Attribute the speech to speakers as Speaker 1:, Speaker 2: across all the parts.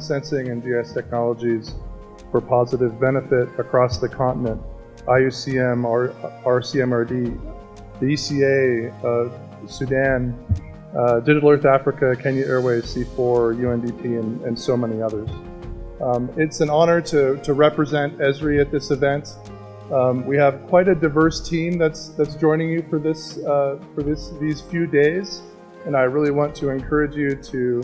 Speaker 1: sensing and GIS technologies for positive benefit across the continent. IUCM, R, RCMRD, the ECA, uh, Sudan, uh, Digital Earth Africa, Kenya Airways, C4, UNDP, and, and so many others. Um, it's an honor to, to represent Esri at this event. Um, we have quite a diverse team that's that's joining you for this uh, for this these few days, and I really want to encourage you to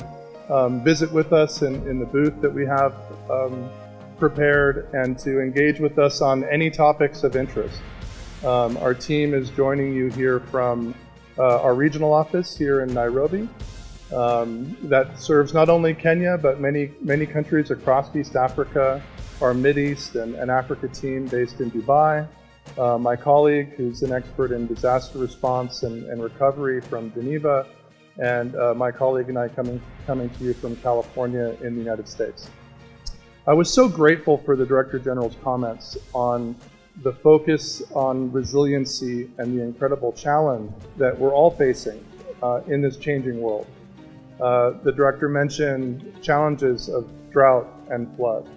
Speaker 1: um, visit with us in, in the booth that we have um, prepared and to engage with us on any topics of interest. Um, our team is joining you here from uh, our regional office here in Nairobi um, that serves not only Kenya but many many countries across East Africa, our East and, and Africa team based in Dubai, uh, my colleague who's an expert in disaster response and, and recovery from Geneva, and uh, my colleague and I coming coming to you from California in the United States. I was so grateful for the Director General's comments on the focus on resiliency and the incredible challenge that we're all facing uh, in this changing world. Uh, the director mentioned challenges of drought and flood.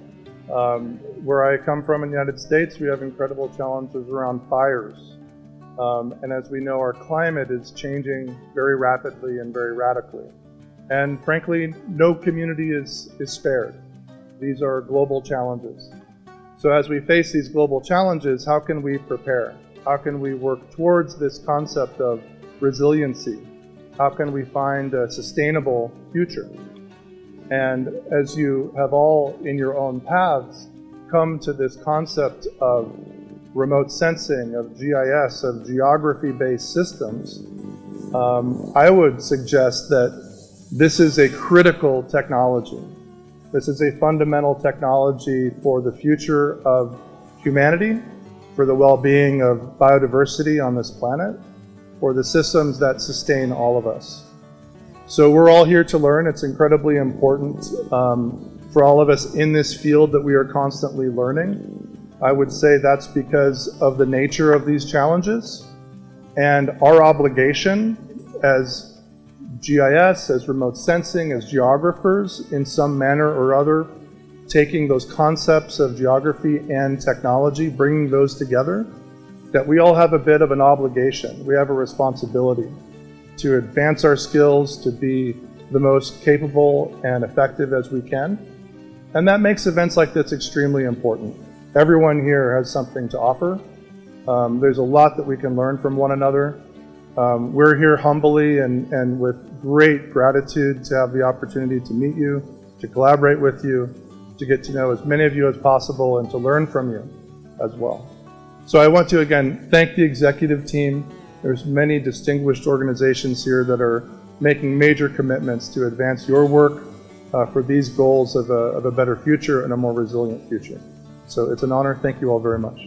Speaker 1: Um, where I come from in the United States, we have incredible challenges around fires. Um, and as we know, our climate is changing very rapidly and very radically. And frankly, no community is, is spared. These are global challenges. So as we face these global challenges, how can we prepare? How can we work towards this concept of resiliency? How can we find a sustainable future? And as you have all in your own paths come to this concept of remote sensing, of GIS, of geography-based systems, um, I would suggest that this is a critical technology. This is a fundamental technology for the future of humanity, for the well-being of biodiversity on this planet, for the systems that sustain all of us. So we're all here to learn. It's incredibly important um, for all of us in this field that we are constantly learning. I would say that's because of the nature of these challenges and our obligation as GIS, as remote sensing, as geographers in some manner or other, taking those concepts of geography and technology, bringing those together, that we all have a bit of an obligation. We have a responsibility to advance our skills, to be the most capable and effective as we can. And that makes events like this extremely important. Everyone here has something to offer. Um, there's a lot that we can learn from one another. Um, we're here humbly and, and with great gratitude to have the opportunity to meet you, to collaborate with you, to get to know as many of you as possible and to learn from you as well. So I want to again thank the executive team. There's many distinguished organizations here that are making major commitments to advance your work uh, for these goals of a, of a better future and a more resilient future. So it's an honor. Thank you all very much.